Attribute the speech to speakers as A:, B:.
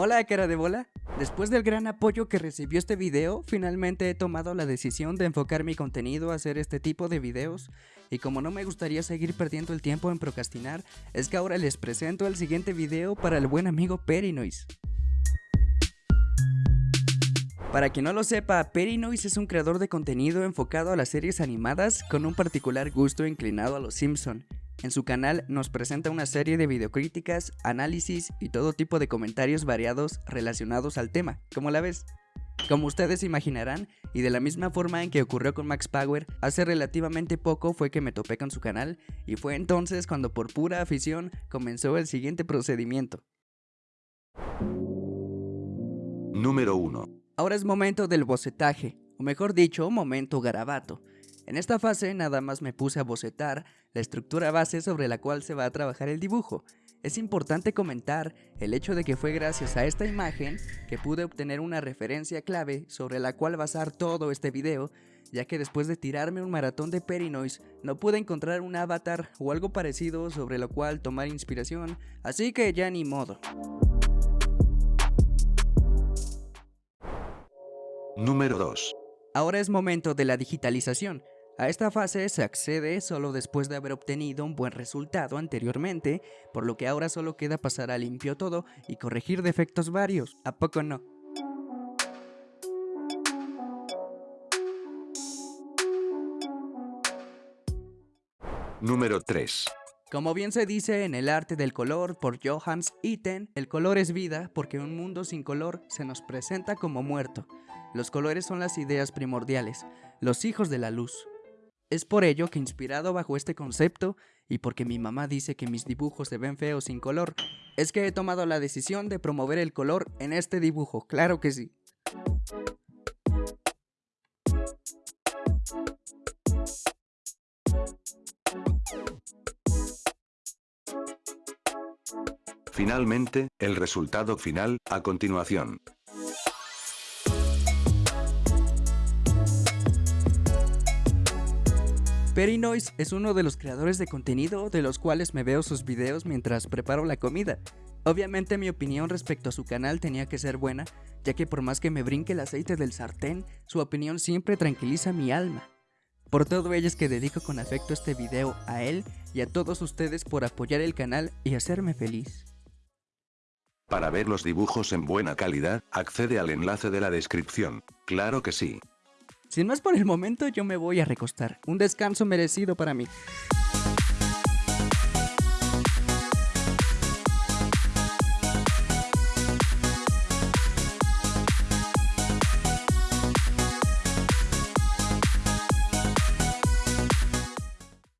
A: Hola cara de bola, después del gran apoyo que recibió este video, finalmente he tomado la decisión de enfocar mi contenido a hacer este tipo de videos y como no me gustaría seguir perdiendo el tiempo en procrastinar, es que ahora les presento el siguiente video para el buen amigo Perinoise. Para quien no lo sepa, Perinoise es un creador de contenido enfocado a las series animadas con un particular gusto inclinado a los Simpson. En su canal nos presenta una serie de videocríticas, análisis y todo tipo de comentarios variados relacionados al tema. ¿Cómo la ves? Como ustedes imaginarán, y de la misma forma en que ocurrió con Max Power, hace relativamente poco fue que me topé con su canal, y fue entonces cuando por pura afición comenzó el siguiente procedimiento.
B: Número 1.
A: Ahora es momento del bocetaje, o mejor dicho, momento garabato. En esta fase nada más me puse a bocetar la estructura base sobre la cual se va a trabajar el dibujo. Es importante comentar el hecho de que fue gracias a esta imagen que pude obtener una referencia clave sobre la cual basar todo este video, ya que después de tirarme un maratón de Perinoise no pude encontrar un avatar o algo parecido sobre lo cual tomar inspiración, así que ya ni modo.
B: Número 2.
A: Ahora es momento de la digitalización. A esta fase se accede solo después de haber obtenido un buen resultado anteriormente, por lo que ahora solo queda pasar a limpio todo y corregir defectos varios, ¿a poco no?
B: Número 3.
A: Como bien se dice en El arte del color por Johannes Itten, el color es vida porque un mundo sin color se nos presenta como muerto. Los colores son las ideas primordiales, los hijos de la luz. Es por ello que inspirado bajo este concepto y porque mi mamá dice que mis dibujos se ven feos sin color, es que he tomado la decisión de promover el color en este dibujo, claro que sí.
B: Finalmente, el resultado final, a continuación.
A: Perinoise es uno de los creadores de contenido de los cuales me veo sus videos mientras preparo la comida. Obviamente mi opinión respecto a su canal tenía que ser buena, ya que por más que me brinque el aceite del sartén, su opinión siempre tranquiliza mi alma. Por todo ello es que dedico con afecto este video a él y a todos ustedes por apoyar el canal y hacerme feliz.
B: Para ver los dibujos en buena calidad, accede al enlace de la descripción. Claro que sí.
A: Sin más por el momento yo me voy a recostar, un descanso merecido para mí.